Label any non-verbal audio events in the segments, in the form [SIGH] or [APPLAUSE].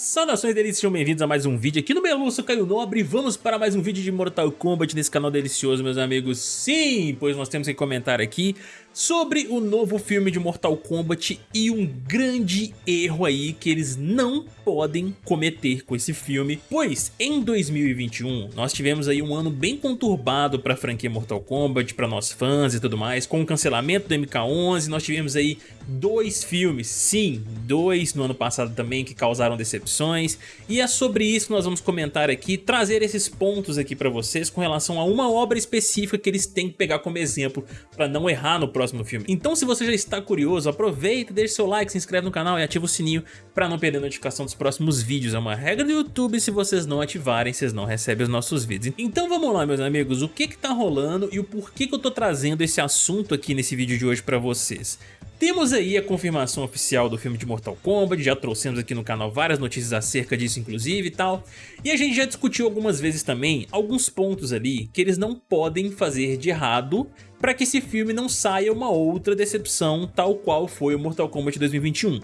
Saudações delícias, sejam bem-vindos a mais um vídeo aqui no Melu, sou Caio Nobre Vamos para mais um vídeo de Mortal Kombat nesse canal delicioso, meus amigos. Sim, pois nós temos que comentar aqui sobre o novo filme de Mortal Kombat e um grande erro aí que eles não podem cometer com esse filme, pois em 2021 nós tivemos aí um ano bem conturbado para a franquia Mortal Kombat, para nós fãs e tudo mais, com o cancelamento do MK11, nós tivemos aí dois filmes, sim, dois no ano passado também que causaram decepções, e é sobre isso que nós vamos comentar aqui, trazer esses pontos aqui para vocês com relação a uma obra específica que eles têm que pegar como exemplo para não errar no próximo próximo filme. Então se você já está curioso, aproveita, deixa seu like, se inscreve no canal e ativa o sininho para não perder a notificação dos próximos vídeos. É uma regra do YouTube, se vocês não ativarem, vocês não recebem os nossos vídeos. Então vamos lá meus amigos, o que que tá rolando e o porquê que eu tô trazendo esse assunto aqui nesse vídeo de hoje para vocês. Temos aí a confirmação oficial do filme de Mortal Kombat, já trouxemos aqui no canal várias notícias acerca disso inclusive e tal, e a gente já discutiu algumas vezes também alguns pontos ali que eles não podem fazer de errado para que esse filme não saia uma outra decepção tal qual foi o Mortal Kombat 2021.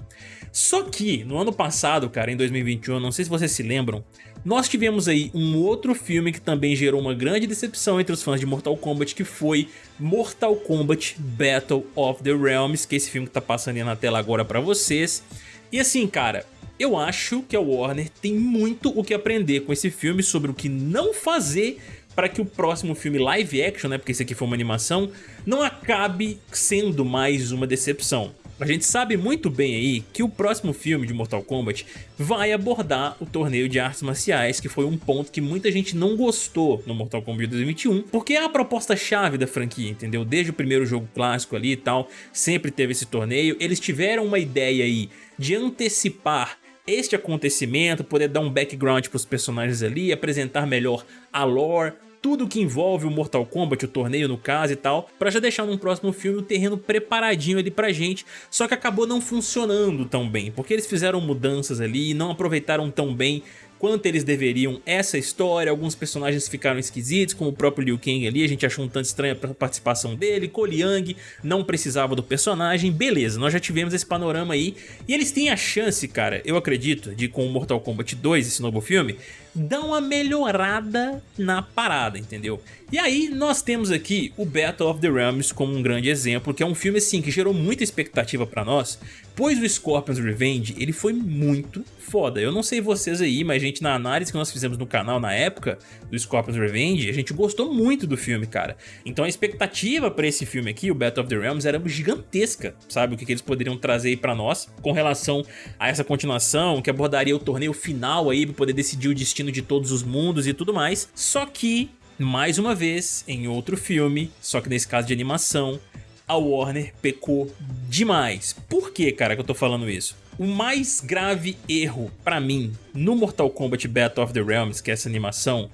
Só que no ano passado, cara, em 2021, não sei se vocês se lembram, nós tivemos aí um outro filme que também gerou uma grande decepção entre os fãs de Mortal Kombat, que foi Mortal Kombat Battle of the Realms, que é esse filme que tá passando aí na tela agora pra vocês. E assim, cara, eu acho que a Warner tem muito o que aprender com esse filme sobre o que não fazer para que o próximo filme live action, né, porque esse aqui foi uma animação, não acabe sendo mais uma decepção. A gente sabe muito bem aí que o próximo filme de Mortal Kombat vai abordar o torneio de artes marciais, que foi um ponto que muita gente não gostou no Mortal Kombat 2021, porque é a proposta-chave da franquia, entendeu? Desde o primeiro jogo clássico ali e tal, sempre teve esse torneio. Eles tiveram uma ideia aí de antecipar este acontecimento, poder dar um background para os personagens ali, apresentar melhor a lore, tudo que envolve o Mortal Kombat, o torneio no caso e tal, pra já deixar num próximo filme o terreno preparadinho ali pra gente, só que acabou não funcionando tão bem, porque eles fizeram mudanças ali e não aproveitaram tão bem quanto eles deveriam essa história, alguns personagens ficaram esquisitos, como o próprio Liu Kang ali, a gente achou um tanto estranha a participação dele, Young não precisava do personagem, beleza, nós já tivemos esse panorama aí, e eles têm a chance, cara, eu acredito, de com o Mortal Kombat 2, esse novo filme, dar uma melhorada na parada, entendeu? E aí nós temos aqui o Battle of the Realms como um grande exemplo, que é um filme assim que gerou muita expectativa pra nós, pois o Scorpion's Revenge ele foi muito foda. Eu não sei vocês aí, mas gente na análise que nós fizemos no canal na época do Scorpion's Revenge, a gente gostou muito do filme, cara. Então a expectativa pra esse filme aqui, o Battle of the Realms, era gigantesca, sabe? O que, que eles poderiam trazer aí pra nós com relação a essa continuação, que abordaria o torneio final aí pra poder decidir o destino de todos os mundos e tudo mais. Só que, mais uma vez, em outro filme, só que nesse caso de animação, a Warner pecou demais. Por que, cara, que eu tô falando isso? O mais grave erro para mim no Mortal Kombat Battle of the Realms, que é essa animação,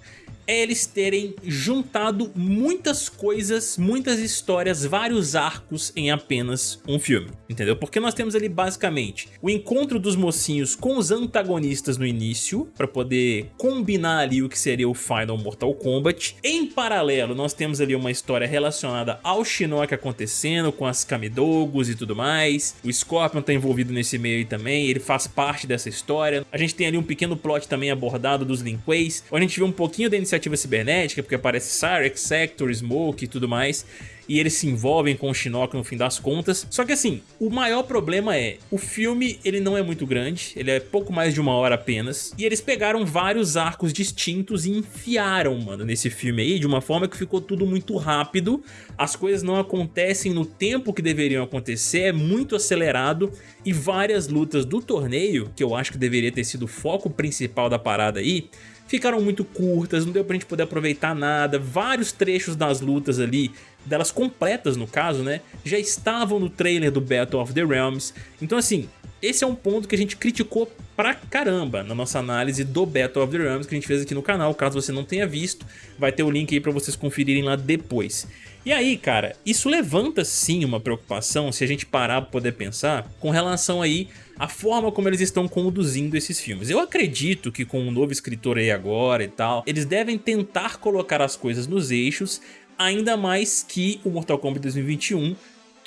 é eles terem juntado muitas coisas, muitas histórias, vários arcos em apenas um filme, entendeu? Porque nós temos ali basicamente o encontro dos mocinhos com os antagonistas no início, para poder combinar ali o que seria o Final Mortal Kombat. Em paralelo, nós temos ali uma história relacionada ao Shinnok acontecendo, com as Kamidogos e tudo mais. O Scorpion tá envolvido nesse meio também, ele faz parte dessa história. A gente tem ali um pequeno plot também abordado dos Lin Kueis, onde a gente vê um pouquinho da iniciativa cibernética, porque aparece Cyrex, Sector, Smoke e tudo mais, e eles se envolvem com o Shinnok no fim das contas. Só que assim, o maior problema é, o filme ele não é muito grande, ele é pouco mais de uma hora apenas, e eles pegaram vários arcos distintos e enfiaram, mano, nesse filme aí, de uma forma que ficou tudo muito rápido, as coisas não acontecem no tempo que deveriam acontecer, é muito acelerado, e várias lutas do torneio, que eu acho que deveria ter sido o foco principal da parada aí, ficaram muito curtas, não deu pra gente poder aproveitar nada, vários trechos das lutas ali, delas completas no caso, né, já estavam no trailer do Battle of the Realms, então assim, esse é um ponto que a gente criticou pra caramba na nossa análise do Battle of the Realms que a gente fez aqui no canal, caso você não tenha visto, vai ter o link aí pra vocês conferirem lá depois. E aí, cara, isso levanta sim uma preocupação se a gente parar pra poder pensar com relação aí a forma como eles estão conduzindo esses filmes. Eu acredito que com um novo escritor aí agora e tal, eles devem tentar colocar as coisas nos eixos, ainda mais que o Mortal Kombat 2021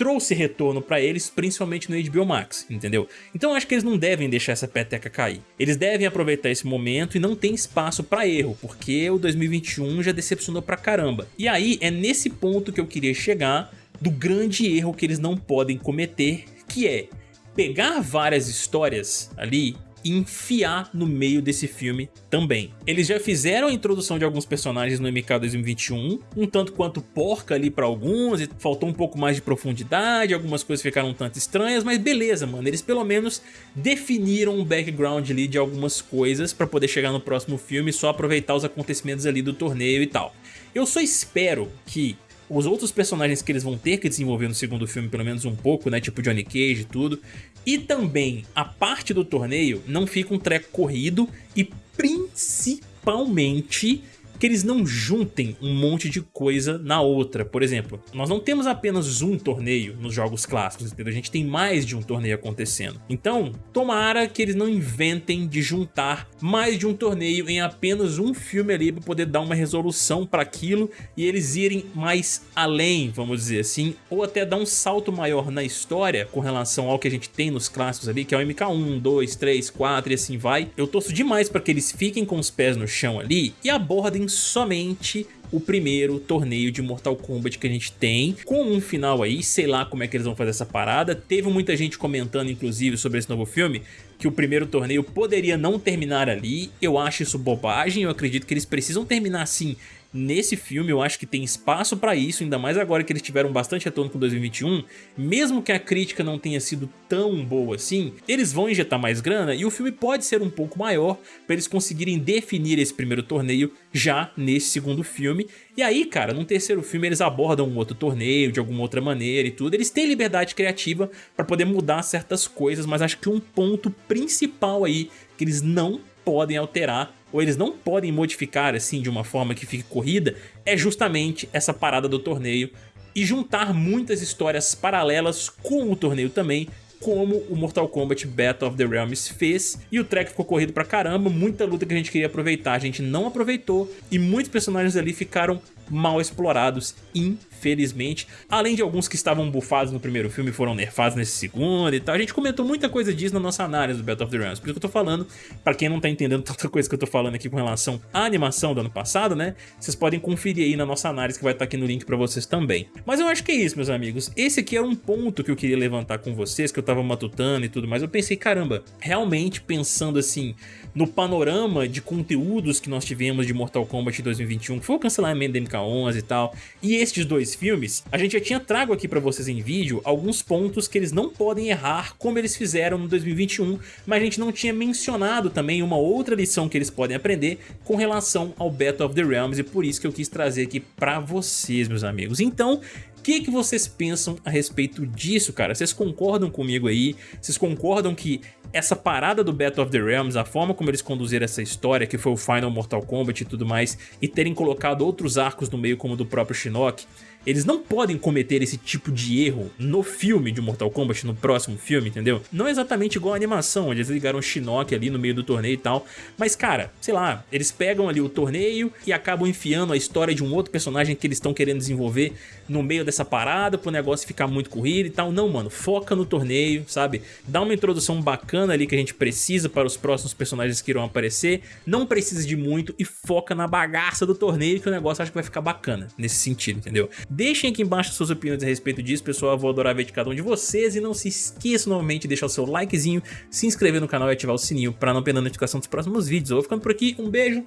trouxe retorno pra eles, principalmente no HBO Max, entendeu? Então acho que eles não devem deixar essa peteca cair. Eles devem aproveitar esse momento e não tem espaço pra erro, porque o 2021 já decepcionou pra caramba. E aí é nesse ponto que eu queria chegar do grande erro que eles não podem cometer, que é pegar várias histórias ali e enfiar no meio desse filme também. Eles já fizeram a introdução de alguns personagens no MK 2021, um tanto quanto porca ali pra alguns, e faltou um pouco mais de profundidade, algumas coisas ficaram um tanto estranhas, mas beleza, mano, eles pelo menos definiram um background ali de algumas coisas pra poder chegar no próximo filme e só aproveitar os acontecimentos ali do torneio e tal. Eu só espero que os outros personagens que eles vão ter que desenvolver no segundo filme, pelo menos um pouco, né, tipo Johnny Cage e tudo, e também a parte do torneio não fica um treco corrido e principalmente que eles não juntem um monte de coisa na outra. Por exemplo, nós não temos apenas um torneio nos jogos clássicos, entendeu? A gente tem mais de um torneio acontecendo. Então, tomara que eles não inventem de juntar mais de um torneio em apenas um filme ali para poder dar uma resolução para aquilo e eles irem mais além, vamos dizer assim, ou até dar um salto maior na história com relação ao que a gente tem nos clássicos ali, que é o MK1, 2, 3, 4 e assim vai. Eu torço demais para que eles fiquem com os pés no chão ali e abordem somente o primeiro torneio de Mortal Kombat que a gente tem, com um final aí, sei lá como é que eles vão fazer essa parada. Teve muita gente comentando, inclusive, sobre esse novo filme, que o primeiro torneio poderia não terminar ali. Eu acho isso bobagem, eu acredito que eles precisam terminar assim Nesse filme eu acho que tem espaço para isso, ainda mais agora que eles tiveram bastante retorno com 2021, mesmo que a crítica não tenha sido tão boa assim, eles vão injetar mais grana e o filme pode ser um pouco maior para eles conseguirem definir esse primeiro torneio já nesse segundo filme. E aí, cara, no terceiro filme eles abordam um outro torneio de alguma outra maneira e tudo. Eles têm liberdade criativa para poder mudar certas coisas, mas acho que um ponto principal aí que eles não podem alterar ou eles não podem modificar assim de uma forma que fique corrida, é justamente essa parada do torneio e juntar muitas histórias paralelas com o torneio também, como o Mortal Kombat Battle of the Realms fez, e o track ficou corrido pra caramba, muita luta que a gente queria aproveitar, a gente não aproveitou, e muitos personagens ali ficaram mal explorados, infelizmente. Além de alguns que estavam bufados no primeiro filme foram nerfados nesse segundo e tal. A gente comentou muita coisa disso na nossa análise do Battle of the Realms. Por isso que eu tô falando, pra quem não tá entendendo [LAUGHS] tanta coisa que eu tô falando aqui com relação à animação do ano passado, né? Vocês podem conferir aí na nossa análise que vai estar tá aqui no link pra vocês também. Mas eu acho que é isso, meus amigos. Esse aqui era um ponto que eu queria levantar com vocês, que eu tava matutando e tudo mais. Eu pensei, caramba, realmente pensando assim, no panorama de conteúdos que nós tivemos de Mortal Kombat 2021, que foi o cancelamento da MK11 e tal, e estes dois filmes, a gente já tinha trago aqui pra vocês em vídeo alguns pontos que eles não podem errar como eles fizeram no 2021, mas a gente não tinha mencionado também uma outra lição que eles podem aprender com relação ao Battle of the Realms e por isso que eu quis trazer aqui pra vocês, meus amigos. Então, que, que vocês pensam a respeito disso, cara? Vocês concordam comigo aí? Vocês concordam que essa parada do Battle of the Realms, a forma como eles conduziram essa história, que foi o Final Mortal Kombat e tudo mais, e terem colocado outros arcos no meio como o do próprio Shinnok, eles não podem cometer esse tipo de erro no filme de Mortal Kombat, no próximo filme, entendeu? Não é exatamente igual a animação, onde eles ligaram o Shinnok ali no meio do torneio e tal, mas cara, sei lá, eles pegam ali o torneio e acabam enfiando a história de um outro personagem que eles estão querendo desenvolver no meio dessa parada pro negócio ficar muito corrido e tal. Não, mano, foca no torneio, sabe? Dá uma introdução bacana ali que a gente precisa para os próximos personagens que irão aparecer, não precisa de muito e foca na bagaça do torneio que o negócio acho que vai ficar bacana nesse sentido, entendeu? Deixem aqui embaixo suas opiniões a respeito disso, pessoal. Eu vou adorar ver de cada um de vocês. E não se esqueça novamente de deixar o seu likezinho, se inscrever no canal e ativar o sininho para não perder a notificação dos próximos vídeos. Eu vou ficando por aqui. Um beijo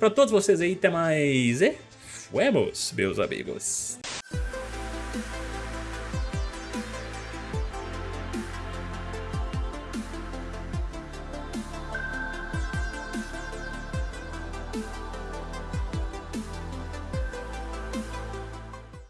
para todos vocês aí. Até mais. E fuemos, meus amigos.